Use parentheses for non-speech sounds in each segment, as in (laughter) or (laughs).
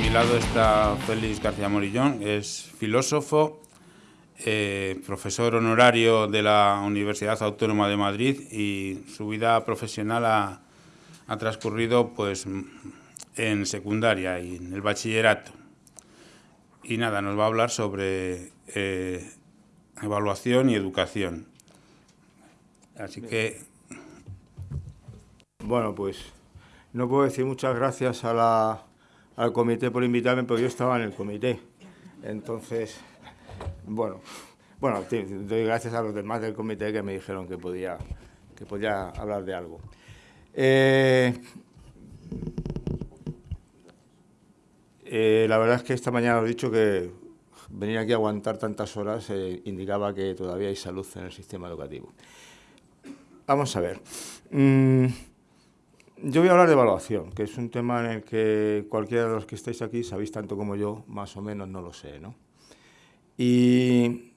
mi lado está Félix García Morillón, es filósofo, eh, profesor honorario de la Universidad Autónoma de Madrid y su vida profesional ha, transcurrido pues, en secundaria y en el bachillerato. Y nada, nos va a hablar sobre eh, evaluación y educación. Así que... Bueno, pues no puedo decir muchas gracias al comité por invitarme, porque yo estaba en el comité. Entonces, bueno, bueno, doy gracias a los demás del comité que me dijeron que podía, que podía hablar de algo. Eh, eh, la verdad es que esta mañana os he dicho que venir aquí a aguantar tantas horas eh, indicaba que todavía hay salud en el sistema educativo. Vamos a ver. Mm, yo voy a hablar de evaluación, que es un tema en el que cualquiera de los que estáis aquí sabéis tanto como yo, más o menos no lo sé, ¿no? Y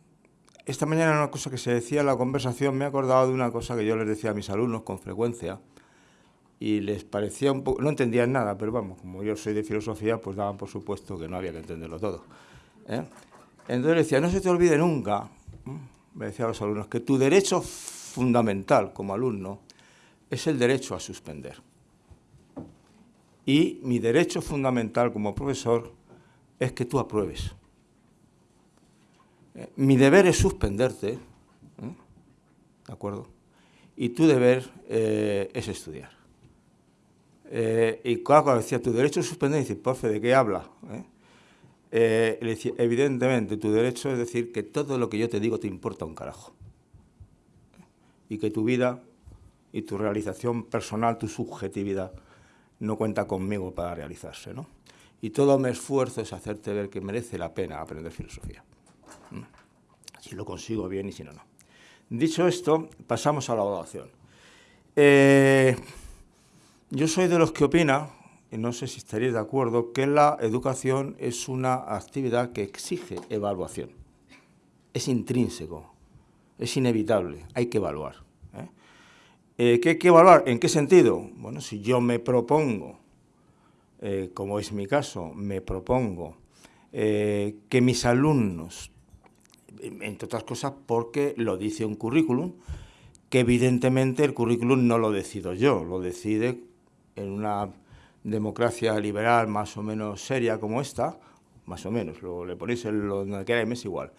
esta mañana una cosa que se decía en la conversación, me he acordado de una cosa que yo les decía a mis alumnos con frecuencia, y les parecía un poco, no entendían nada, pero vamos, como yo soy de filosofía, pues daban por supuesto que no había que entenderlo todo. ¿eh? Entonces decía, no se te olvide nunca, me decía a los alumnos, que tu derecho fundamental como alumno es el derecho a suspender. Y mi derecho fundamental como profesor es que tú apruebes. Eh, mi deber es suspenderte, ¿eh? ¿de acuerdo? Y tu deber eh, es estudiar. y cuando decía, tu derecho es suspender, dice, profe, ¿de qué habla? le decía, evidentemente, tu derecho es decir que todo lo que yo te digo te importa un carajo. Y que tu vida y tu realización personal, tu subjetividad, no cuenta conmigo para realizarse. ¿no? Y todo mi esfuerzo es hacerte ver que merece la pena aprender filosofía. ¿Mm? Si lo consigo bien y si no, no. Dicho esto, pasamos a la evaluación. Eh, yo soy de los que opina, y no sé si estaréis de acuerdo, que la educación es una actividad que exige evaluación. Es intrínseco, es inevitable, hay que evaluar. Eh, ¿Qué hay que evaluar? ¿En qué sentido? Bueno, si yo me propongo, eh, como es mi caso, me propongo eh, que mis alumnos, entre otras cosas porque lo dice un currículum, que evidentemente el currículum no lo decido yo, lo decide en una democracia liberal más o menos seria como esta, más o menos, lo, le ponéis en lo que es igual,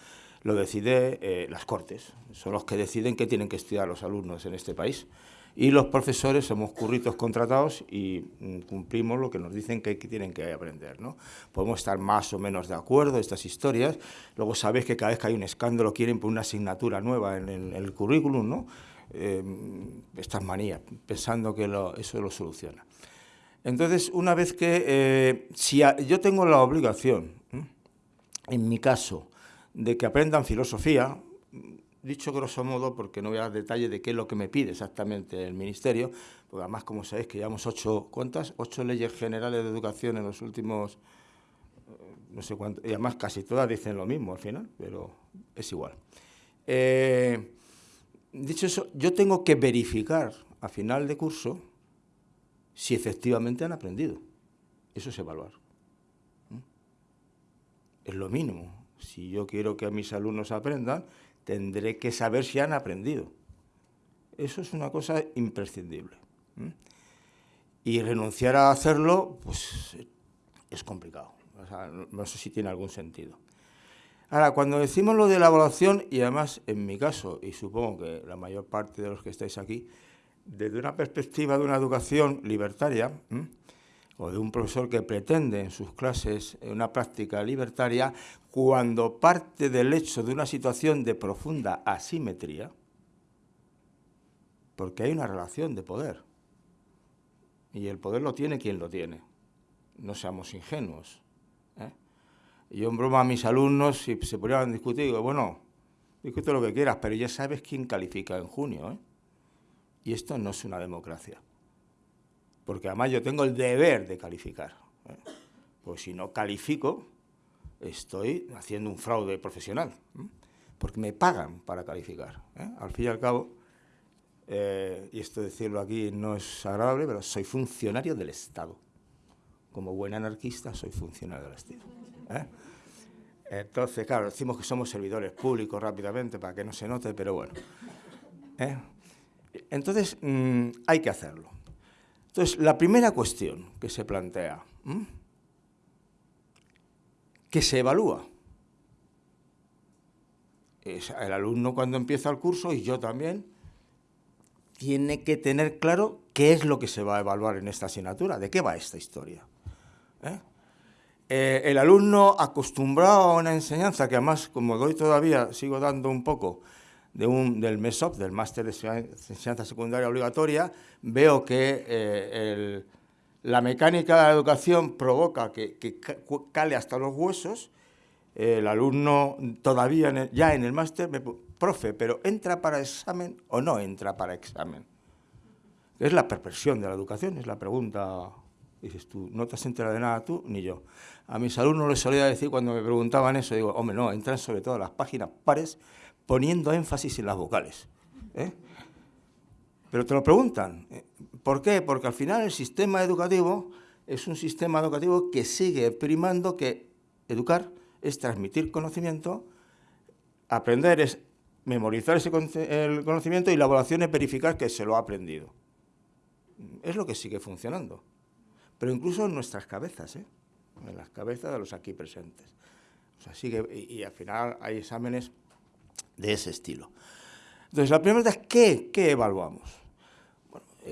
lo decide las Cortes, son los que deciden qué tienen que estudiar los alumnos en este país y los profesores somos curritos contratados y mm, cumplimos lo que nos dicen que, tienen que aprender. ¿no? Podemos estar más o menos de acuerdo estas historias, luego sabéis que cada vez que hay un escándalo quieren poner una asignatura nueva en el, currículum, ¿no? Eh, estas manías, pensando que eso lo soluciona. Entonces, una vez que, eh, si yo tengo la obligación, en mi caso, de que aprendan filosofía, dicho grosso modo, porque no voy a dar detalles de qué es lo que me pide exactamente el Ministerio, porque además, como sabéis, que llevamos ocho. Ocho leyes generales de educación en los últimos, eh, no sé cuánto, y además casi todas dicen lo mismo al final, pero es igual. Eh, dicho eso, yo tengo que verificar a final de curso si efectivamente han aprendido. Eso es evaluar. ¿Mm? Es lo mínimo. Si yo quiero que mis alumnos aprendan, tendré que saber si han aprendido. Eso es una cosa imprescindible. Y renunciar a hacerlo, pues es complicado. no, sé si tiene algún sentido. Ahora, cuando decimos lo de la evaluación, y además en mi caso, y supongo que la mayor parte de los que estáis aquí, desde una perspectiva de una educación libertaria, o de un profesor que pretende en sus clases una práctica libertaria, cuando parte del hecho de una situación de profunda asimetría, porque hay una relación de poder, y el poder lo tiene quien lo tiene, no seamos ingenuos. ¿eh? Yo en broma a mis alumnos, si se ponían a discutir, digo, bueno, discute lo que quieras, pero ya sabes quién califica en junio, ¿eh? y esto no es una democracia porque además yo tengo el deber de calificar. ¿eh? Pues si no califico, estoy haciendo un fraude profesional, ¿eh? porque me pagan para calificar. ¿eh? Al fin y al cabo, y esto decirlo aquí no es agradable, pero soy funcionario del Estado. como buen anarquista, soy funcionario del estilo. ¿eh? Entonces, claro, decimos que somos servidores públicos rápidamente para que no se note, pero bueno. ¿eh? Entonces, mm, hay que hacerlo. Entonces, la primera cuestión que se plantea, que se evalúa. El alumno cuando empieza el curso, y yo también, tiene que tener claro qué es lo que se va a evaluar en esta asignatura, de qué va esta historia. ¿eh? Eh, el alumno acostumbrado a una enseñanza, que además, como doy todavía, sigo dando un poco de un, del MESOP, del Máster de Enseñanza Secundaria Obligatoria, veo que eh, la mecánica de la educación provoca que, cale hasta los huesos, el alumno todavía ya en el máster me profe, pero ¿entra para examen o no entra para examen? Es la perversión de la educación, es la pregunta. Dices tú, no te has enterado de nada tú ni yo. A mis alumnos les solía decir cuando me preguntaban eso, digo, hombre, no, entran sobre todo las páginas pares poniendo énfasis en las vocales. ¿eh? Pero te lo preguntan. ¿eh? ¿Por qué? Porque al final el sistema educativo es un sistema educativo que sigue primando que educar es transmitir conocimiento, aprender es memorizar ese el conocimiento y la evaluación es verificar que se lo ha aprendido. Es lo que sigue funcionando. Pero incluso en nuestras cabezas, ¿eh? en las cabezas de los aquí presentes. Sigue, y, al final hay exámenes de ese estilo. Entonces, la primera pregunta es, ¿qué, qué evaluamos?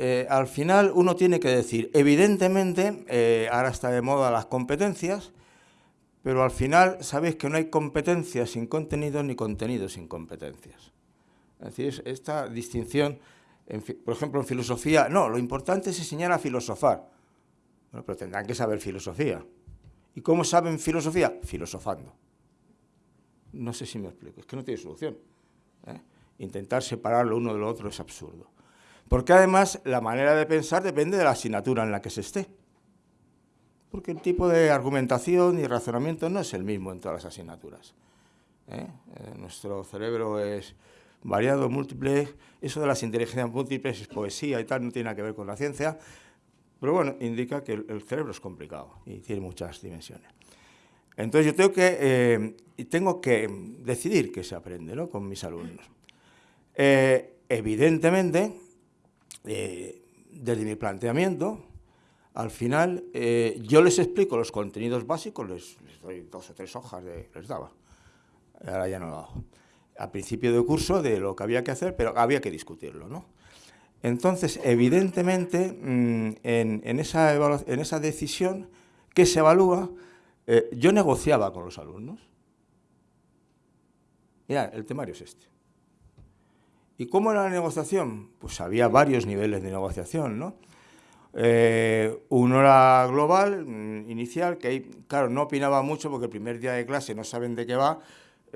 Eh, al final uno tiene que decir, evidentemente, eh, ahora está de moda las competencias, pero al final sabéis que no hay competencias sin contenido ni contenido sin competencias. Es decir, esta distinción, por ejemplo, en filosofía, no, lo importante es enseñar a filosofar. Pero tendrán que saber filosofía. ¿Y cómo saben filosofía? Filosofando. No sé si me explico, es que no tiene solución. ¿eh? Intentar separarlo uno de lo otro es absurdo. Porque además la manera de pensar depende de la asignatura en la que se esté porque el tipo de argumentación y razonamiento no es el mismo en todas las asignaturas. ¿eh? Eh, nuestro cerebro es variado, múltiple, eso de las inteligencias múltiples es poesía y tal, no tiene nada que ver con la ciencia, pero bueno, indica que el, cerebro es complicado y tiene muchas dimensiones. Entonces yo tengo que, eh, tengo que decidir qué se aprende ¿no? con mis alumnos. evidentemente, desde mi planteamiento, al final, eh, yo les explico los contenidos básicos, les, doy dos o tres hojas, de, les daba. Ahora ya no lo hago. Al principio del curso de lo que había que hacer, pero había que discutirlo, ¿no? Entonces, evidentemente, mm, en, esa en, esa decisión que se evalúa, eh, yo negociaba con los alumnos. Mira, el temario es este. ¿Y cómo era la negociación? Pues había varios niveles de negociación, ¿no? Eh, uno era global, mm, inicial, que ahí, claro, no opinaba mucho porque el primer día de clase no saben de qué va.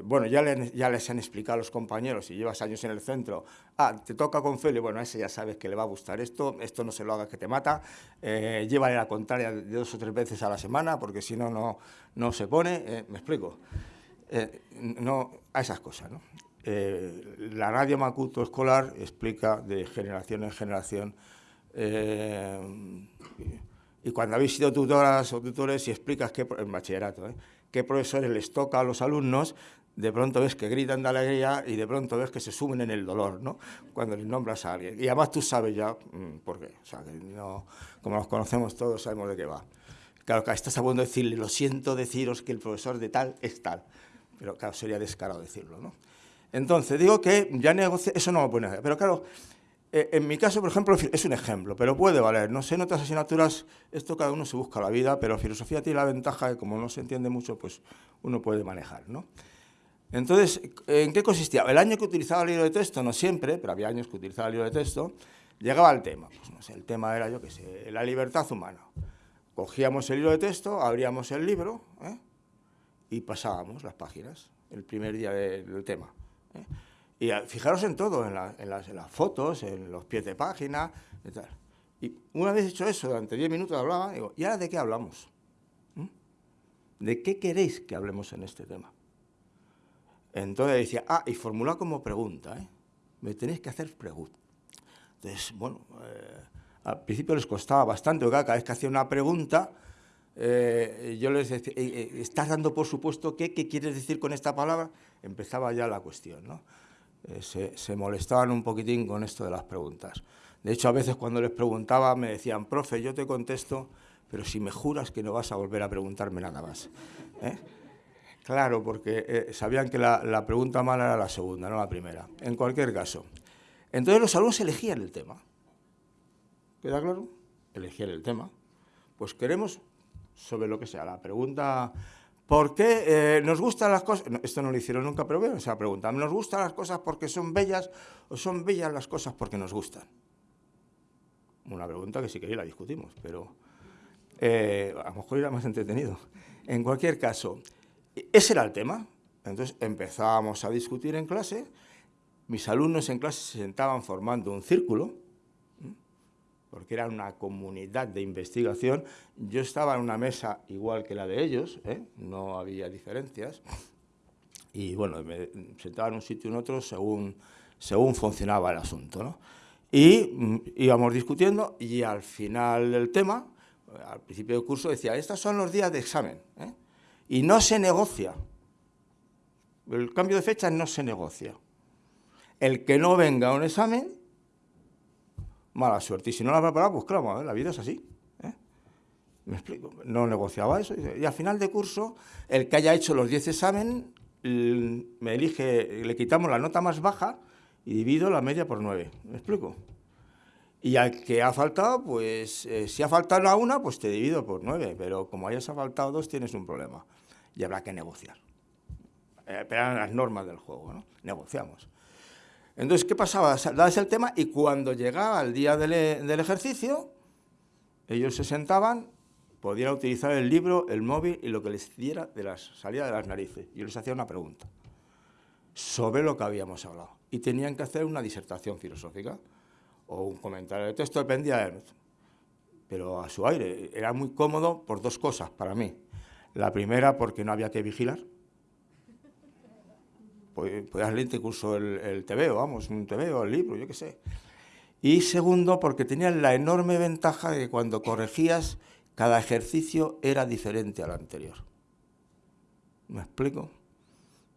Bueno, ya, les han explicado a los compañeros, si llevas años en el centro, ah, te toca con Feli, bueno, ese ya sabes que le va a gustar esto, esto no se lo haga que te mata, eh, llévale la contraria de dos o tres veces a la semana, porque si no, no, no se pone, eh, me explico, eh, no, a esas cosas, ¿no? La radio Macuto escolar explica de generación en generación eh, y cuando habéis sido tutoras o tutores y explicas qué, en bachillerato, ¿eh? qué profesores les toca a los alumnos, de pronto ves que gritan de alegría y de pronto ves que se sumen en el dolor, ¿no? Cuando les nombras a alguien. Y además tú sabes ya mm, por qué. O sea, que no, como nos conocemos todos, sabemos de qué va. Claro, que estás a punto de decirle, lo siento deciros que el profesor de tal es tal. Pero claro, sería descarado decirlo, ¿no? Entonces, digo que ya negocio, eso no me pone. Pero claro, eh, en mi caso, por ejemplo, es un ejemplo, pero puede valer. No sé, en otras asignaturas esto cada uno se busca la vida, pero filosofía tiene la ventaja de que como no se entiende mucho, pues uno puede manejar, ¿no? Entonces, ¿en qué consistía? El año que utilizaba el libro de texto, no siempre, pero había años que utilizaba el libro de texto, llegaba al tema. Pues no sé, el tema era, yo qué sé, la libertad humana. Cogíamos el libro de texto, abríamos el libro ¿eh? y pasábamos las páginas, el primer día del tema. Y fijaros en todo, en, las, fotos, en los pies de página. Y una vez hecho eso, durante 10 minutos hablaba, digo, ¿y ahora de qué hablamos? ¿Mm? ¿De qué queréis que hablemos en este tema? Entonces decía, ah, y formula como pregunta, ¿eh? Me tenéis que hacer preguntas. Entonces, bueno, eh, al principio les costaba bastante, porque cada vez que hacía una pregunta, eh, yo les decía, eh, eh, ¿estás dando por supuesto qué? ¿Qué quieres decir con esta palabra? Empezaba ya la cuestión, ¿no? se, molestaban un poquitín con esto de las preguntas. De hecho, a veces cuando les preguntaba me decían, profe, yo te contesto, pero si me juras que no vas a volver a preguntarme nada más. Claro, porque sabían que la, la pregunta mala era la segunda, no la primera. En cualquier caso. Entonces los alumnos elegían el tema. ¿Queda claro? Elegían el tema. Pues queremos sobre lo que sea. La pregunta, ¿por qué eh, nos gustan las cosas? esto no lo hicieron nunca, pero bueno, esa pregunta. ¿Nos gustan las cosas porque son bellas o son bellas las cosas porque nos gustan? Una pregunta que si queréis la discutimos, pero eh, a lo mejor era más entretenido. En cualquier caso, ese era el tema. Entonces empezábamos a discutir en clase, mis alumnos en clase se sentaban formando un círculo, porque era una comunidad de investigación. Yo estaba en una mesa igual que la de ellos, ¿eh? no había diferencias, y bueno, me sentaba en un sitio y en otro según, según funcionaba el asunto. ¿no? Y mm, íbamos discutiendo y al final del tema, al principio del curso, decía, estos son los días de examen, ¿eh? y no se negocia. El cambio de fecha no se negocia. El que no venga a un examen mala suerte. Y si no la preparado, pues claro, la vida es así. ¿eh? Me explico. No negociaba eso. Y al final de curso, el que haya hecho los 10 exámenes, me elige, le quitamos la nota más baja y divido la media por 9. ¿Me explico? Y al que ha faltado, pues eh, si ha faltado a una, pues te divido por 9. Pero como hayas faltado dos, tienes un problema. Y habrá que negociar. Eh, pero eran las normas del juego, ¿no? Negociamos. Entonces, ¿qué pasaba? Dabas el tema y cuando llegaba el día del, ejercicio, ellos se sentaban, podían utilizar el libro, el móvil y lo que les diera de las salida de las narices. Yo les hacía una pregunta sobre lo que habíamos hablado. Y tenían que hacer una disertación filosófica o un comentario de texto, dependía de... Pero a su aire. Era muy cómodo por dos cosas para mí. La primera, porque no había que vigilar podías leer incluso el, el TVO, vamos, un TVO, el libro, yo qué sé. Y segundo, porque tenías la enorme ventaja de que cuando corregías, cada ejercicio era diferente al anterior. ¿Me explico?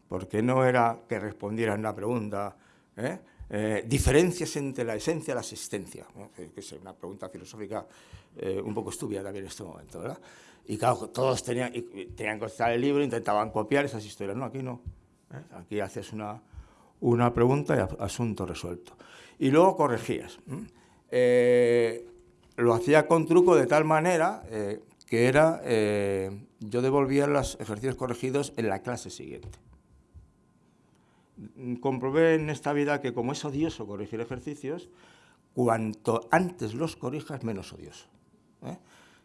Porque no era que respondieran una pregunta, ¿eh? Eh, diferencias entre la esencia y la existencia, que es una pregunta filosófica eh, un poco estúpida también en este momento, ¿verdad? Y claro, todos tenían, tenían que estar el libro, intentaban copiar esas historias, no, aquí no. ¿Eh? Aquí haces una, una pregunta y asunto resuelto. Y luego corregías. Eh, lo hacía con truco de tal manera eh, que era, yo devolvía los ejercicios corregidos en la clase siguiente. Comprobé en esta vida que como es odioso corregir ejercicios, cuanto antes los corrijas, menos odioso.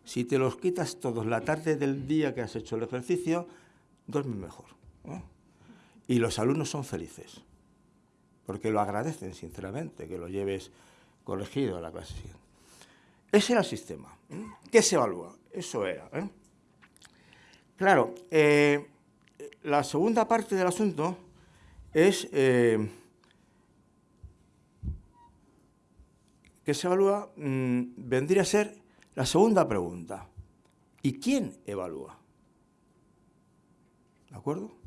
Si te los quitas todos la tarde del día que has hecho el ejercicio, duermes mejor. Y los alumnos son felices, porque lo agradecen sinceramente, que lo lleves corregido a la clase siguiente. Ese era el sistema. ¿eh? ¿Qué se evalúa? Eso era. ¿eh? Claro, eh, la segunda parte del asunto es que se evalúa, mm, vendría a ser la segunda pregunta. ¿Y quién evalúa? ¿De acuerdo?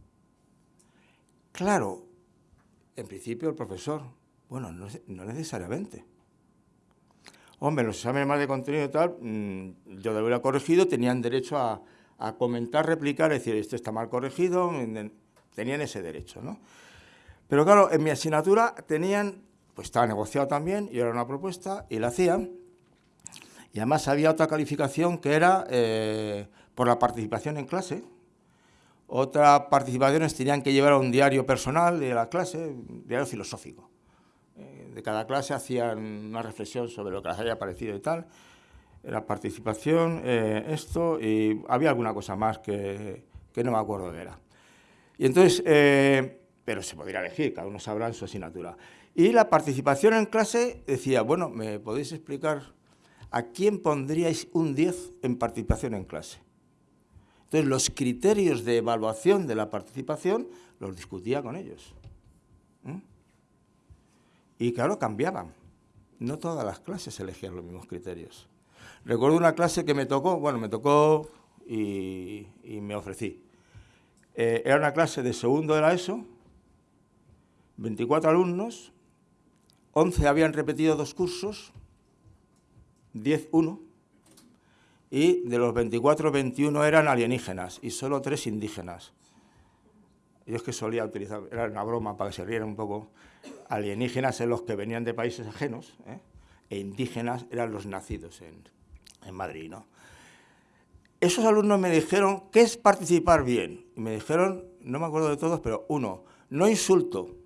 Claro, en principio el profesor, bueno, no, necesariamente. Hombre, los exámenes más de contenido y tal, mm, yo de haberlo corregido, tenían derecho a, comentar, replicar, decir, esto está mal corregido, tenían ese derecho, ¿no? Pero claro, en mi asignatura tenían, pues estaba negociado también, y era una propuesta, y la hacían, y además había otra calificación que era eh, por la participación en clase, otras participaciones tenían que llevar un diario personal de la clase, un diario filosófico. Eh, de cada clase hacían una reflexión sobre lo que les había parecido y tal. La participación, eh, esto, y había alguna cosa más que, que, no me acuerdo de era. Y entonces, eh, pero se podría elegir, cada uno sabrá en su asignatura. Y la participación en clase decía, bueno, ¿me podéis explicar a quién pondríais un 10 en participación en clase? Entonces, los criterios de evaluación de la participación los discutía con ellos. Y claro, cambiaban. No todas las clases elegían los mismos criterios. Recuerdo una clase que me tocó, bueno, me tocó y, me ofrecí. Eh, era una clase de segundo de la ESO, 24 alumnos, 11 habían repetido dos cursos, 10 uno, y de los 24, 21 eran alienígenas y solo tres indígenas. Yo es que solía utilizar, era una broma para que se rieran un poco, alienígenas en los que venían de países ajenos, ¿eh? e indígenas eran los nacidos en, en Madrid. ¿no? Esos alumnos me dijeron, ¿qué es participar bien? Y me dijeron, no me acuerdo de todos, pero uno, no insulto.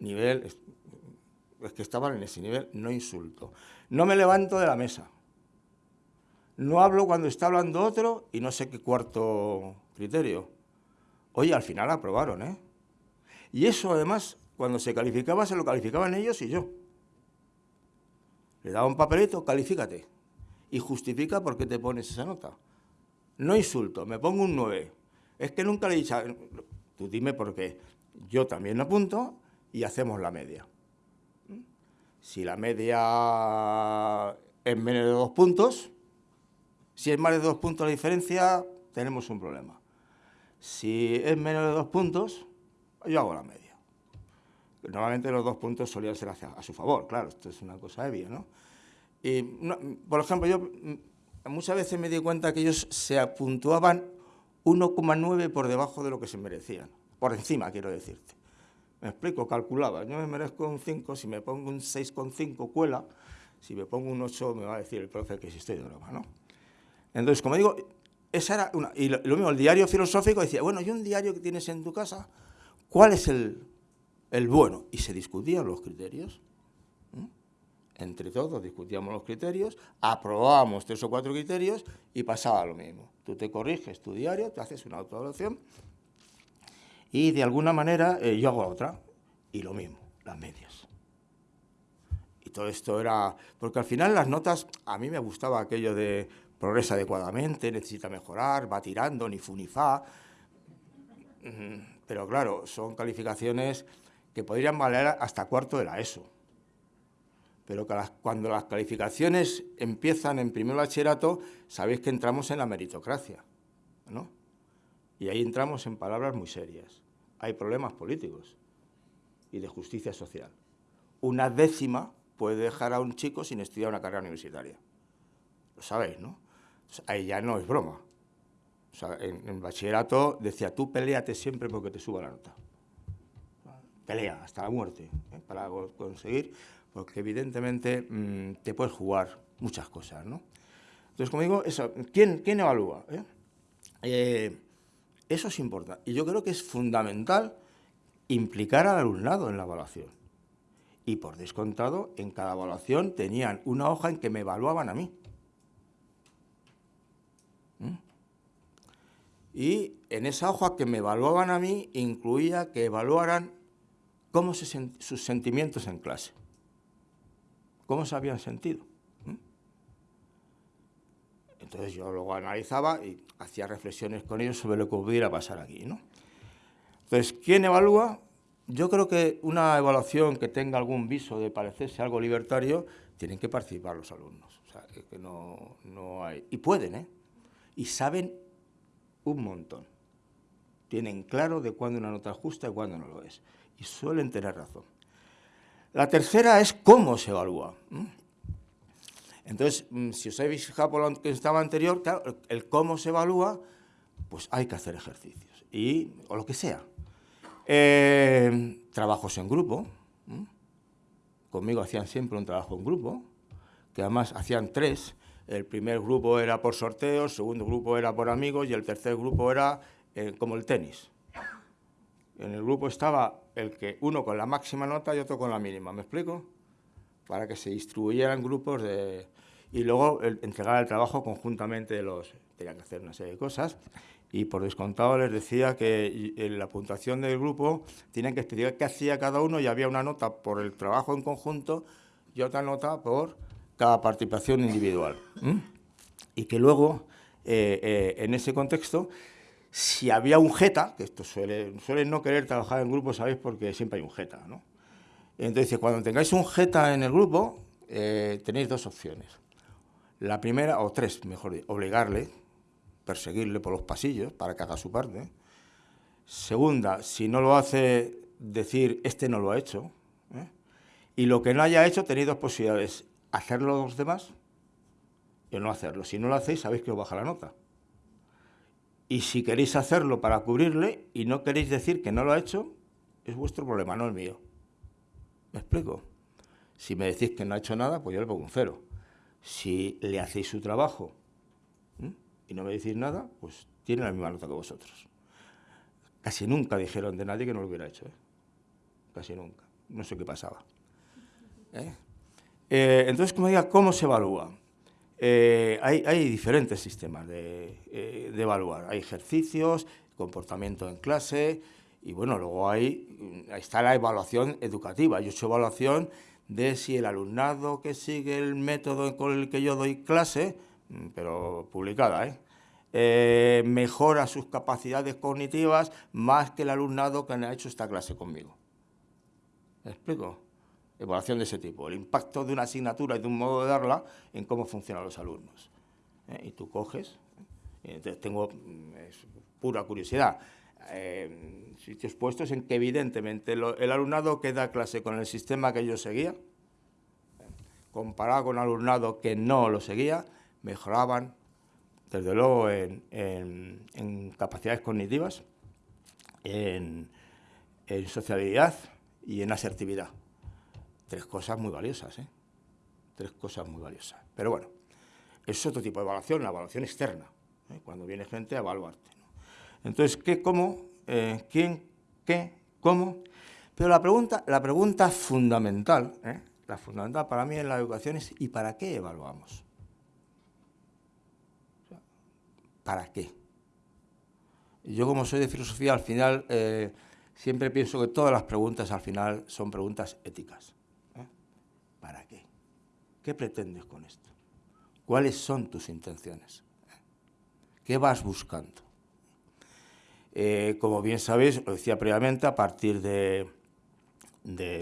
Nivel, es que estaban en ese nivel, no insulto. No me levanto de la mesa. No hablo cuando está hablando otro y no sé qué cuarto criterio. Oye, al final aprobaron, ¿eh? Y eso además, cuando se calificaba, se lo calificaban ellos y yo. Le daba un papelito, califícate. Y justifica por qué te pones esa nota. No insulto, me pongo un 9. Es que nunca le he dicho, tú dime por qué. Yo también apunto y hacemos la media. Si la media es menos de dos puntos, si es más de dos puntos la diferencia, tenemos un problema. Si es menos de dos puntos, yo hago la media. Normalmente los dos puntos solían ser a su favor, claro, esto es una cosa obvia, ¿no? Y, por ejemplo, yo mm, muchas veces me di cuenta que ellos se puntuaban 1,9 por debajo de lo que se merecían, por encima, quiero decirte. Me explico, calculaba, yo me merezco un 5, si me pongo un 6,5 cuela, si me pongo un 8 me va a decir el profe que si estoy de broma, ¿no? Entonces, como digo, esa era una... Y lo, mismo, el diario filosófico decía, bueno, y un diario que tienes en tu casa, ¿cuál es el, el bueno, y se discutían los criterios. Entre todos discutíamos los criterios, aprobábamos tres o cuatro criterios y pasaba lo mismo. Tú te corriges tu diario, te haces una autoevaluación y de alguna manera eh, yo hago otra y lo mismo, las medias. Y todo esto era... Porque al final las notas, a mí me gustaba aquello de progresa adecuadamente, necesita mejorar, va tirando, ni fu ni fa. Pero claro, son calificaciones que podrían valer hasta cuarto de la ESO. Pero cuando las calificaciones empiezan en primer bachillerato, sabéis que entramos en la meritocracia, ¿no? Y ahí entramos en palabras muy serias. Hay problemas políticos y de justicia social. Una décima puede dejar a un chico sin estudiar una carrera universitaria. Lo sabéis, ¿no? Ahí ya no es broma. en, en bachillerato decía, tú peleate siempre porque te suba la nota pelea hasta la muerte ¿eh? para conseguir, porque evidentemente mm, te puedes jugar muchas cosas, ¿no? Entonces, como digo, eso, ¿quién, quién evalúa? Eh? Eh, eso es importante. Y yo creo que es fundamental implicar al alumnado en la evaluación. Y por descontado, en cada evaluación tenían una hoja en que me evaluaban a mí. Y en esa hoja que me evaluaban a mí incluía que evaluaran cómo se sus sentimientos en clase, cómo se habían sentido. ¿Mm? Entonces yo luego analizaba y hacía reflexiones con ellos sobre lo que pudiera pasar aquí. ¿no? Entonces, ¿quién evalúa? Yo creo que una evaluación que tenga algún viso de parecerse algo libertario, tienen que participar los alumnos. O sea, que no, no hay... Y pueden, ¿eh? Y saben un montón. Tienen claro de cuándo una nota es justa y cuándo no lo es y suelen tener razón. La tercera es cómo se evalúa. Entonces, mm, si os habéis fijado por lo que estaba anterior, el cómo se evalúa, pues hay que hacer ejercicios, y, o lo que sea. Eh, trabajos en grupo. Conmigo hacían siempre un trabajo en grupo, que además hacían tres. El primer grupo era por sorteo, el segundo grupo era por amigos y el tercer grupo era eh, como el tenis. En el grupo estaba el que uno con la máxima nota y otro con la mínima, ¿me explico? Para que se distribuyeran grupos de... Y luego entregar el trabajo conjuntamente de los... Tenían que hacer una serie de cosas y por descontado les decía que en la puntuación del grupo tenían que explicar qué hacía cada uno y había una nota por el trabajo en conjunto y otra nota por cada participación individual. Y que luego, eh, eh, en ese contexto, si había un jeta, que esto suele, no querer trabajar en grupo, ¿sabéis? Porque siempre hay un jeta, ¿no? Entonces, cuando tengáis un jeta en el grupo, eh, tenéis dos opciones. La primera, o tres, mejor dicho, obligarle, perseguirle por los pasillos para que haga su parte. Segunda, si no lo hace, decir, este no lo ha hecho. Y lo que no haya hecho, tenéis dos posibilidades. Hacerlo los demás y no hacerlo. Si no lo hacéis, sabéis que os baja la nota. Y si queréis hacerlo para cubrirle y no queréis decir que no lo ha hecho, es vuestro problema, no el mío. ¿Me explico? Si me decís que no ha hecho nada, pues yo le pongo un cero. Si le hacéis su trabajo y no me decís nada, pues tiene la misma nota que vosotros. Casi nunca dijeron de nadie que no lo hubiera hecho. ¿eh? Casi nunca. No sé qué pasaba. ¿Eh? Eh, entonces, como diga, ¿cómo se evalúa? hay, hay, diferentes sistemas de, de, evaluar. Hay ejercicios, comportamiento en clase, y bueno, luego hay, ahí está la evaluación educativa. Yo he hecho evaluación de si el alumnado que sigue el método con el que yo doy clase, mm, pero publicada, ¿eh? ¿eh? mejora sus capacidades cognitivas más que el alumnado que ha hecho esta clase conmigo. ¿Me explico? Evaluación de ese tipo, el impacto de una asignatura y de un modo de darla en cómo funcionan los alumnos. ¿eh? Y tú coges, entonces tengo, mm, pura curiosidad, eh, sitios puestos en que evidentemente el alumnado que da clase con el sistema que yo seguía, comparado con alumnado que no lo seguía, mejoraban, desde luego, en, capacidades cognitivas, en, sociabilidad y en asertividad. Tres cosas muy valiosas, ¿eh? Tres cosas muy valiosas. Pero bueno, es otro tipo de evaluación, la evaluación externa, ¿eh? cuando viene gente a evaluarte. Entonces, ¿qué, cómo, eh, quién, qué, cómo? Pero la pregunta, la pregunta fundamental, ¿eh? la fundamental para mí en la educación es ¿y para qué evaluamos? ¿Para qué? Yo como soy de filosofía, al final siempre pienso que todas las preguntas al final son preguntas éticas. ¿Qué pretendes con esto? ¿Cuáles son tus intenciones? ¿Qué vas buscando? Eh, como bien sabéis, lo decía previamente, a partir de,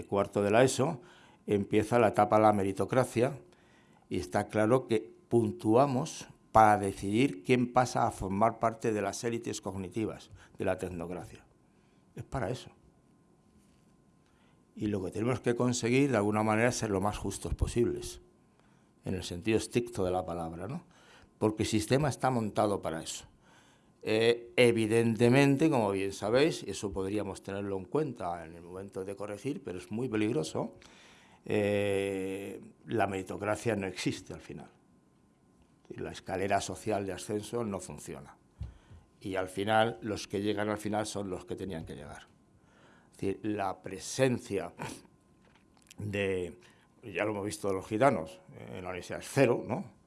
cuarto de la ESO empieza la etapa de la meritocracia y está claro que puntuamos para decidir quién pasa a formar parte de las élites cognitivas de la tecnocracia. Es para eso. Y lo que tenemos que conseguir, de alguna manera, es ser lo más justos posibles, en el sentido estricto de la palabra, ¿no? Porque el sistema está montado para eso. Eh, evidentemente, como bien sabéis, eso podríamos tenerlo en cuenta en el momento de corregir, pero es muy peligroso, eh, la meritocracia no existe al final. La escalera social de ascenso no funciona. Y al final, los que llegan al final son los que tenían que llegar. Es decir, la presencia de, ya lo hemos visto los gitanos, en la universidad es cero, ¿no?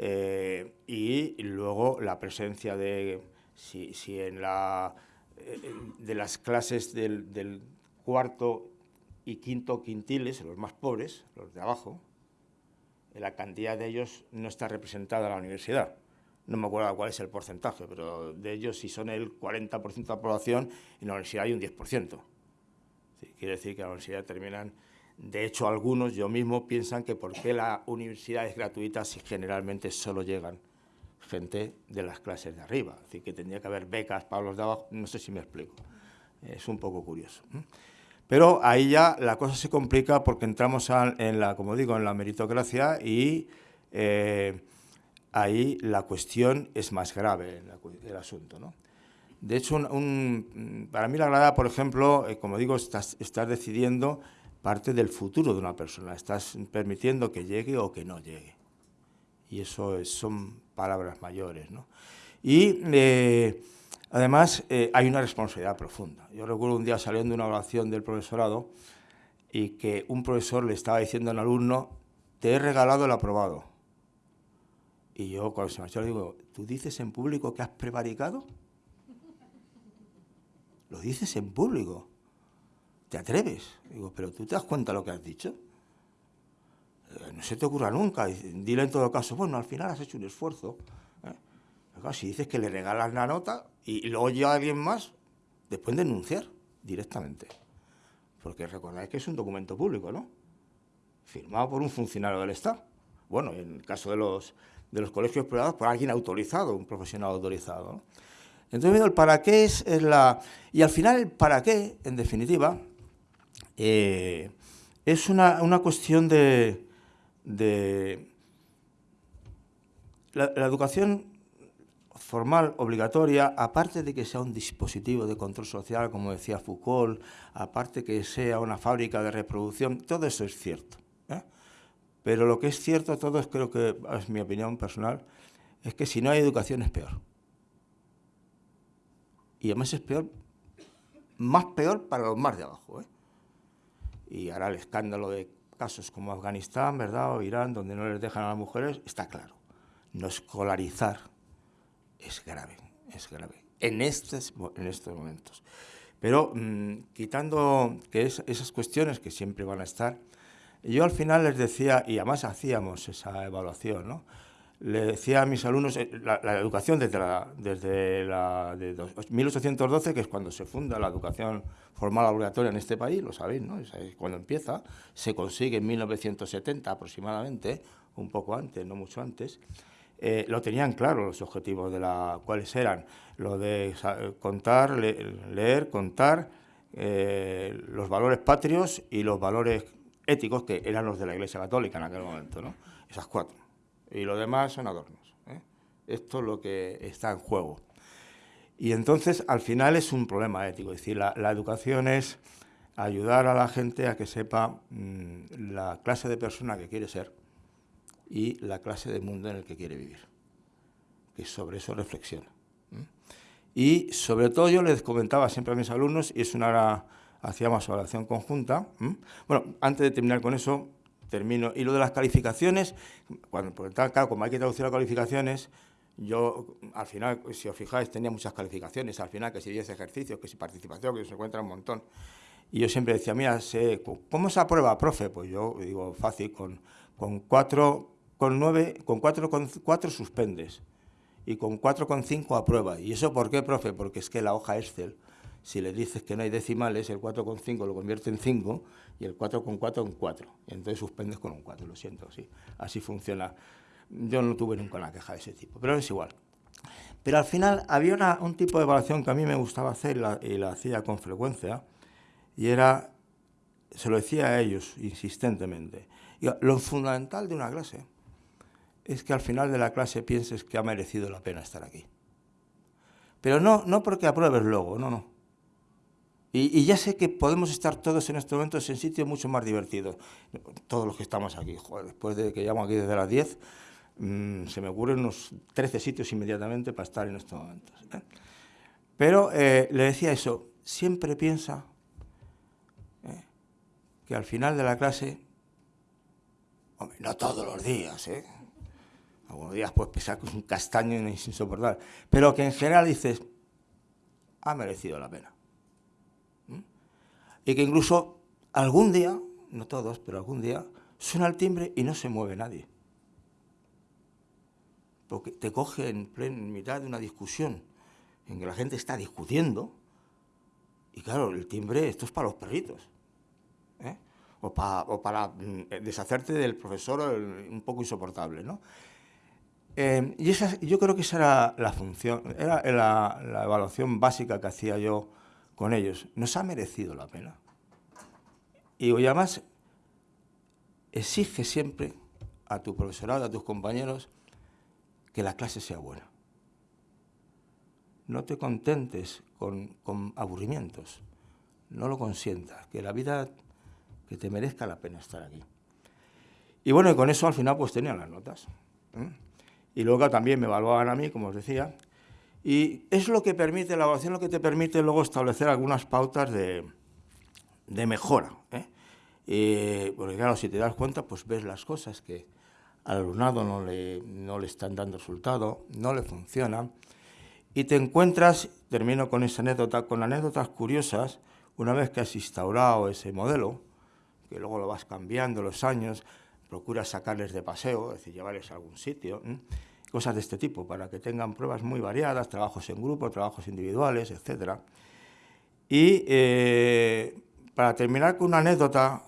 Eh, y luego la presencia de, si, en la, eh, de las clases del, cuarto y quinto quintiles, los más pobres, los de abajo, la cantidad de ellos no está representada en la universidad. No me acuerdo cuál es el porcentaje, pero de ellos, si son el 40% de la población, en la universidad hay un 10%. quiere decir que en la universidad terminan de hecho, algunos, yo mismo, piensan que por qué la universidad es gratuita si generalmente solo llegan gente de las clases de arriba. Decir, que tendría que haber becas para los de abajo, no sé si me explico. Es un poco curioso. Pero ahí ya la cosa se complica porque entramos en la, como digo, en la meritocracia y eh, ahí la cuestión es más grave, el, asunto. ¿no? De hecho, para mí la grada, por ejemplo, eh, como digo, estás, estás decidiendo parte del futuro de una persona. Estás permitiendo que llegue o que no llegue. Y eso son palabras mayores. ¿no? Y eh, además eh, hay una responsabilidad profunda. Yo recuerdo un día saliendo de una oración del profesorado y que un profesor le estaba diciendo al alumno, te he regalado el aprobado. Y yo cuando se marchó le digo, ¿tú dices en público que has prevaricado? (laughs) Lo dices en público. ¿Te atreves? Digo, pero tú te das cuenta de lo que has dicho. Eh, no se te ocurra nunca. Dile en todo caso, bueno, al final has hecho un esfuerzo. ¿eh? si dices que le regalas la nota y luego llega alguien más, después denunciar directamente. Porque recordáis que es un documento público, ¿no? Firmado por un funcionario del Estado. Bueno, en el caso de los, de los colegios privados por alguien autorizado, un profesional autorizado. Entonces, el para qué es, la... Y al final el para qué, en definitiva, eh, es una, cuestión de... la, educación formal, obligatoria, aparte de que sea un dispositivo de control social, como decía Foucault, aparte que sea una fábrica de reproducción, todo eso es cierto. ¿eh? Pero lo que es cierto, todo es, creo que es mi opinión personal, es que si no hay educación es peor. Y además es peor, más peor para los más de abajo. ¿eh? Y ahora el escándalo de casos como Afganistán, ¿verdad? O Irán, donde no les dejan a las mujeres, está claro. No escolarizar es grave, es grave, en estos, en estos momentos. Pero mm, quitando que esas cuestiones que siempre van a estar, yo al final les decía, y además hacíamos esa evaluación, ¿no? Le decía a mis alumnos, eh, la, educación desde, la, desde la, de 1812, que es cuando se funda la educación formal obligatoria en este país, lo sabéis, ¿no? Es cuando empieza, se consigue en 1970 aproximadamente, un poco antes, no mucho antes, eh, lo tenían claro los objetivos de la cuáles eran lo de contar, leer, contar, eh, los valores patrios y los valores éticos que eran los de la Iglesia Católica en aquel momento, ¿no? Esas cuatro. Y lo demás son adornos. ¿eh? Esto es lo que está en juego. Y entonces, al final es un problema ético. Es decir, la, educación es ayudar a la gente a que sepa mm, la clase de persona que quiere ser y la clase de mundo en el que quiere vivir. Que sobre eso reflexiona. Y sobre todo yo les comentaba siempre a mis alumnos, y es una hacíamos evaluación conjunta. Bueno, antes de terminar con eso, termino. Y lo de las calificaciones, cuando, porque claro, como hay que traducir las calificaciones, yo, al final, si os fijáis, tenía muchas calificaciones, al final, que si 10 ejercicios, que si participación, que se encuentra un montón. Y yo siempre decía, mira, ¿cómo se aprueba, profe? Pues yo digo, fácil, con, con cuatro con, nueve, con, cuatro, con cuatro suspendes y con 4,5 aprueba. ¿Y eso por qué, profe? Porque es que la hoja Excel, si le dices que no hay decimales, el 4,5 lo convierte en 5 y el 4,4 en 4. Y entonces suspendes con un 4, lo siento, sí. Así funciona. Yo no tuve nunca una queja de ese tipo, pero es igual. Pero al final había un tipo de evaluación que a mí me gustaba hacer y la hacía con frecuencia, y era, se lo decía a ellos insistentemente, lo fundamental de una clase es que al final de la clase pienses que ha merecido la pena estar aquí. Pero no, no porque apruebes luego, no, no. Y, ya sé que podemos estar todos en estos momentos en sitios mucho más divertidos. Todos los que estamos aquí, después de que llamo aquí desde las 10, mm, se me ocurren unos 13 sitios inmediatamente para estar en estos momentos. ¿eh? Pero eh, le decía eso, siempre piensa ¿eh? que al final de la clase, hombre, no todos los días. Algunos días puedes pensar que es un castaño insoportable. Pero que en general dices, ha merecido la pena. Y que incluso algún día, no todos, pero algún día, suena el timbre y no se mueve nadie. Porque te coge en, en mitad de una discusión en que la gente está discutiendo. Y claro, el timbre, esto es para los perritos. ¿eh? O, o, para mm, deshacerte del profesor un poco insoportable, ¿no? Eh, y esa, yo creo que esa era la función, era la, evaluación básica que hacía yo con ellos. Nos ha merecido la pena. Y además exige siempre a tu profesorado, a tus compañeros, que la clase sea buena. No te contentes con, con aburrimientos, no lo consientas, que la vida, que te merezca la pena estar aquí. Y bueno, y con eso al final pues tenía las notas. ¿eh? y luego también me evaluaban a mí, como os decía, y es lo que permite, la evaluación lo que te permite luego establecer algunas pautas de, mejora. ¿eh? porque claro, si te das cuenta, pues ves las cosas que al alumnado no le, no le están dando resultado, no le funcionan, y te encuentras, termino con esa anécdota, con anécdotas curiosas, una vez que has instaurado ese modelo, que luego lo vas cambiando los años, procuras sacarles de paseo, es decir, llevarles a algún sitio, cosas de este tipo, para que tengan pruebas muy variadas, trabajos en grupo, trabajos individuales, etc. Y eh, para terminar con una anécdota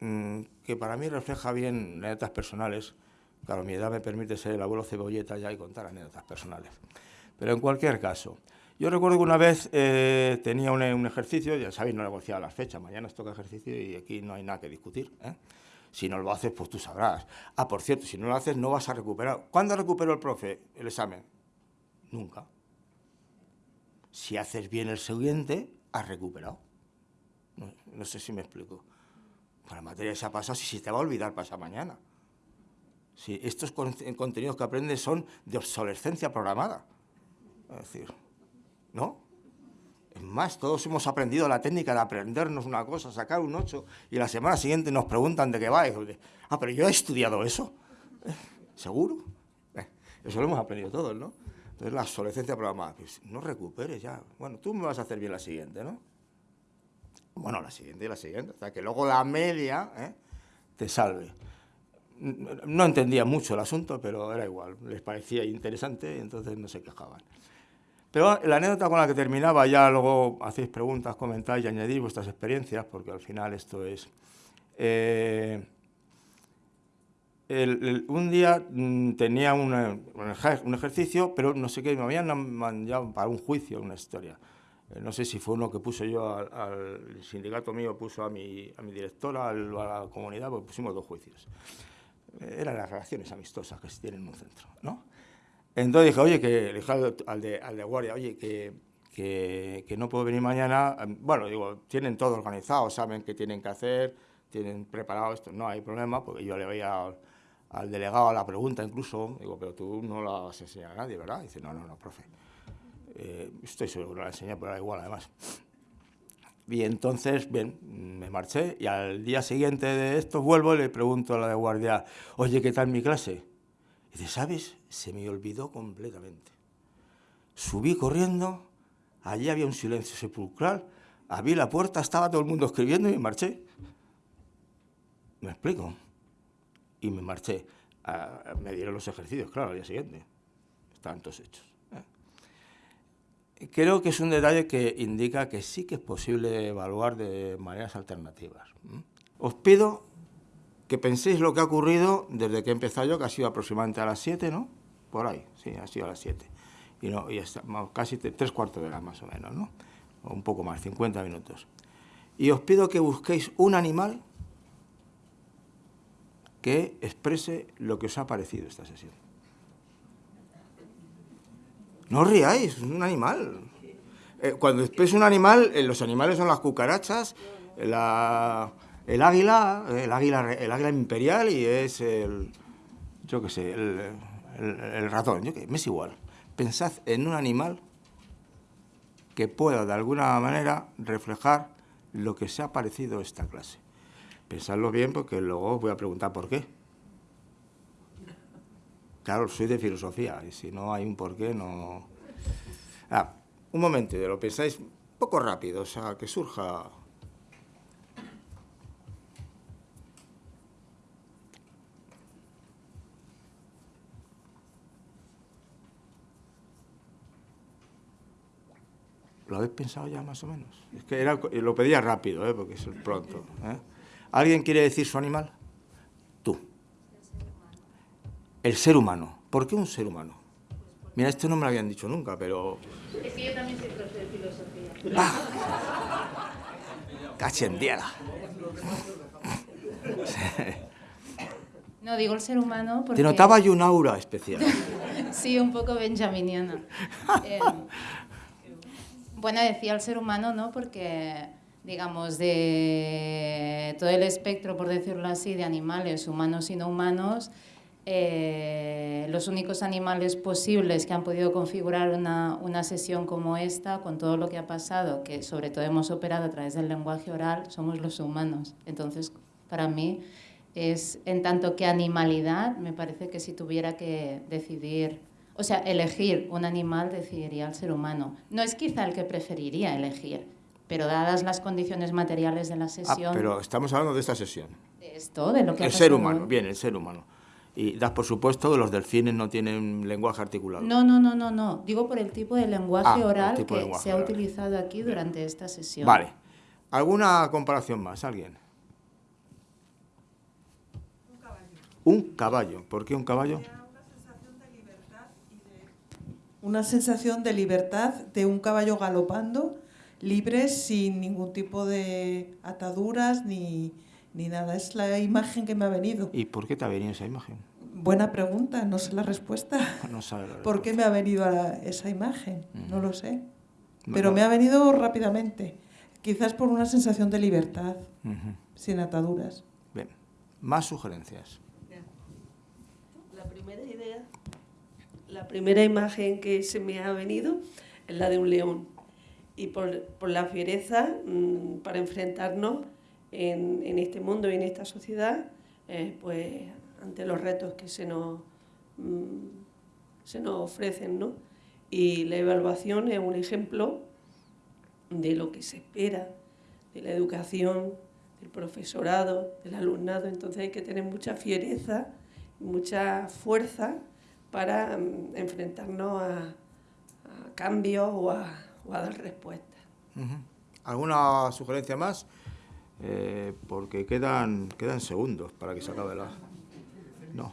mm, que para mí refleja bien anécdotas personales, Claro, mi edad me permite ser el abuelo cebolleta ya y contar anécdotas personales. Pero en cualquier caso, yo recuerdo que una vez eh, tenía un, ejercicio, ya sabéis, no negociaba las fechas, mañana os toca ejercicio y aquí no hay nada que discutir. ¿eh? Si no lo haces, pues tú sabrás. Ah, por cierto, si no lo haces, no vas a recuperar. ¿Cuándo recuperó el profe el examen? Nunca. Si haces bien el siguiente, has recuperado. No, sé si me explico. Para la materia se ha pasado, si se te va a olvidar, pasa mañana. Si estos contenidos que aprendes son de obsolescencia programada. Es decir, ¿no? Es más, todos hemos aprendido la técnica de aprendernos una cosa, sacar un 8, y la semana siguiente nos preguntan de qué va. ah, pero yo he estudiado eso. Eh, ¿Seguro? Eh, eso lo hemos aprendido todos, ¿no? Entonces, la obsolescencia programada. Pues, no recuperes ya. Bueno, tú me vas a hacer bien la siguiente, ¿no? Bueno, la siguiente y la siguiente. Sea, que luego la media ¿eh? te salve. No entendía mucho el asunto, pero era igual. Les parecía interesante y entonces no se quejaban. Pero la anécdota con la que terminaba, ya luego hacéis preguntas, comentáis y añadís vuestras experiencias, porque al final esto es... Eh, un día mm, tenía un ejercicio, pero no sé qué, me habían mandado para un juicio, una historia. Eh, no sé si fue uno que puso yo al, sindicato mío, puso a mi, a mi directora, a la comunidad, pues pusimos dos juicios. Eh, eran las relaciones amistosas que se tienen en un centro, ¿no? Entonces dije, oye, que le dije al de, al de guardia, oye, que, que, no puedo venir mañana. Bueno, digo, tienen todo organizado, saben qué tienen que hacer, tienen preparado esto, no hay problema, porque yo le veía al, delegado la pregunta incluso, digo, pero tú no la vas a enseñar a nadie, ¿verdad? dice, no, no, no, profe. Eh, estoy seguro que la enseñé, pero da igual, además. Y entonces, bien, me marché y al día siguiente de esto vuelvo y le pregunto a la de guardia, oye, ¿qué tal mi clase? Y dice, ¿sabes? Se me olvidó completamente. Subí corriendo, allí había un silencio sepulcral, abrí la puerta, estaba todo el mundo escribiendo y me marché. ¿Me explico? Y me marché. me dieron los ejercicios, claro, al día siguiente. Estaban todos hechos. ¿eh? Creo que es un detalle que indica que sí que es posible evaluar de maneras alternativas. Os pido que penséis lo que ha ocurrido desde que he empezado yo, que ha sido aproximadamente a las 7, ¿no? Por ahí, sí, ha sido a las 7. Y, no, y casi tres cuartos de hora más o menos, ¿no? O un poco más, 50 minutos. Y os pido que busquéis un animal que exprese lo que os ha parecido esta sesión. No os riáis, es un animal. Eh, cuando expresa un animal, eh, los animales son las cucarachas, la, el águila, el águila, el águila imperial y es el, yo qué sé, el, ratón, yo qué, me es igual. Pensad en un animal que pueda de alguna manera reflejar lo que se ha parecido esta clase. Pensadlo bien porque luego os voy a preguntar por qué. Claro, soy de filosofía y si no hay un por qué no... Ah, un momento, lo pensáis poco rápido, o sea, que surja ¿Lo habéis pensado ya más o menos? Es que era, lo pedía rápido, ¿eh? porque es pronto. ¿eh? ¿Alguien quiere decir su animal? Tú. El ser humano. ¿Por qué un ser humano? Mira, esto no me lo habían dicho nunca, pero... Es que yo también soy profe de filosofía. ¡Ah! ¡Cachendiera! No, digo el ser humano porque... Te notaba yo un aura especial. (laughs) sí, un poco benjaminiana. Eh, (laughs) bueno, decía el ser humano, ¿no? Porque, digamos, de todo el espectro, por decirlo así, de animales, humanos y no humanos, eh, los únicos animales posibles que han podido configurar una, una, sesión como esta, con todo lo que ha pasado, que sobre todo hemos operado a través del lenguaje oral, somos los humanos. Entonces, para mí, es en tanto que animalidad, me parece que si tuviera que decidir o sea, elegir un animal decidiría el ser humano. No es quizá el que preferiría elegir, pero dadas las condiciones materiales de la ah, sesión... Ah, pero estamos hablando de esta sesión. De esto, de lo que... El ser humano, bien, el ser humano. Y das por supuesto que los delfines no tienen lenguaje articulado. No, no, no, no, no. Digo por el tipo de lenguaje ah, oral que se ha utilizado aquí durante esta sesión. Vale. ¿Alguna comparación más? ¿Alguien? Un caballo. Un caballo. ¿Por qué un caballo? Una sensación de libertad de un caballo galopando, libre, sin ningún tipo de ataduras ni, ni nada. Es la imagen que me ha venido. ¿Y por qué te ha venido esa imagen? Buena pregunta, no sé la respuesta. (laughs) No sabe la (laughs) ¿Por qué me ha venido a esa imagen? No lo sé. Bueno. Pero me ha venido rápidamente. Quizás por una sensación de libertad, sin ataduras. Bien. Más sugerencias. La primera idea, la primera imagen que se me ha venido es la de un león. Y por, por la fiereza mm, para enfrentarnos en, en este mundo y en esta sociedad, eh, pues ante los retos que se nos, mm, se nos ofrecen. ¿no? Y la evaluación es un ejemplo de lo que se espera de la educación, del profesorado, del alumnado. Entonces hay que tener mucha fiereza, mucha fuerza para mm, enfrentarnos a, a cambios o a, o a dar respuestas. ¿Alguna sugerencia más? Eh, porque quedan, quedan segundos para que se acabe la... No.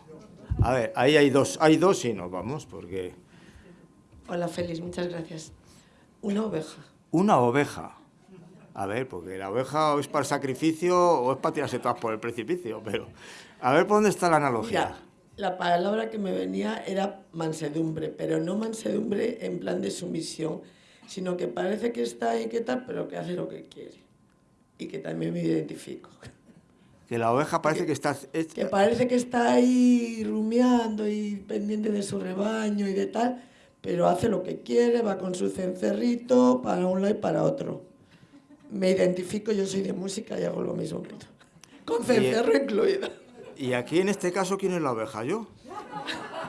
A ver, ahí hay dos, hay dos y nos vamos, porque... Hola Félix, muchas gracias. Una oveja. Una oveja. A ver, porque la oveja o es para el sacrificio o es para tirarse todas por el precipicio, pero... A ver por dónde está la analogía. Mira, la palabra que me venía era mansedumbre, pero no mansedumbre en plan de sumisión, sino que parece que está ahí, que tal, pero que hace lo que quiere. Y que también me identifico. Que la oveja parece que está... es- Que parece que está ahí rumiando y pendiente de su rebaño y de tal, pero hace lo que quiere, va con su cencerrito para un lado y para otro. Me identifico, yo soy de música y hago lo mismo que. Con cencerro incluido. Y aquí en este caso, ¿quién es la oveja? ¿Yo?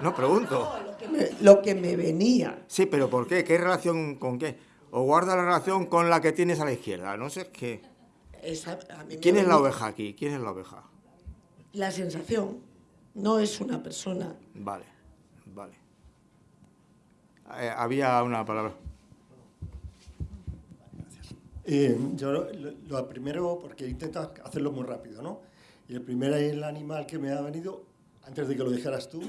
No pregunto. Lo que me- lo que me venía. Sí, pero ¿por qué? ¿Qué relación con qué? ¿O guarda la relación con la que tienes a la izquierda? No sé qué. Esa- a mí me ¿Quién es la oveja aquí? ¿Quién es la oveja? La sensación no es una persona. Vale, vale. Eh, había una palabra. Eh, yo lo, lo primero, porque intento hacerlo muy rápido, ¿no? Y el primer el animal que me ha venido, antes de que lo dijeras tú,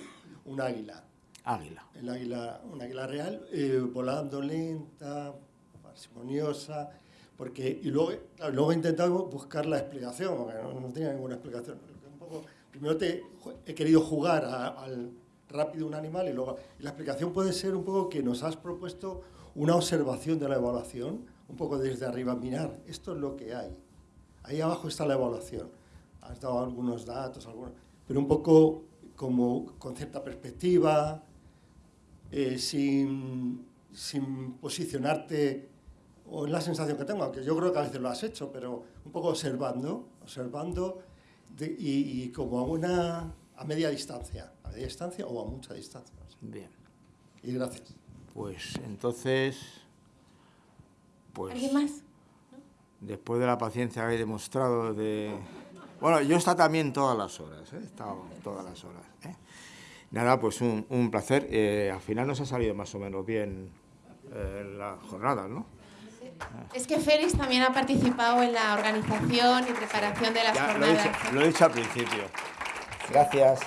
un águila. Águila. El águila, un águila real, eh, volando lenta, parsimoniosa, porque, y luego, claro, luego he intentado buscar la explicación, porque no, no tenía ninguna explicación. Un poco, primero te, he querido jugar a- al rápido un animal y luego, y la explicación puede ser un poco que nos has propuesto una observación de la evaluación, un poco desde arriba, mirar, esto es lo que hay. Ahí abajo está la evaluación. Has dado algunos datos, algunos, pero un poco como con cierta perspectiva, eh, sin, sin posicionarte, o es la sensación que tengo, aunque yo creo que a veces lo has hecho, pero un poco observando, observando de- y, y como a una a media distancia, a media distancia o a mucha distancia. Bien. Y gracias. Pues entonces. Pues. ¿Alguien más? Después de la paciencia que he demostrado de... Bueno, yo he estado también todas las horas, ¿eh? he estado todas las horas. ¿eh? Nada, pues un, un placer. Eh, al final nos ha salido más o menos bien eh, la jornada, ¿no? Es que Félix también ha participado en la organización y preparación de las Ya, lo, he jornadas. dicho, lo he dicho al principio. Gracias.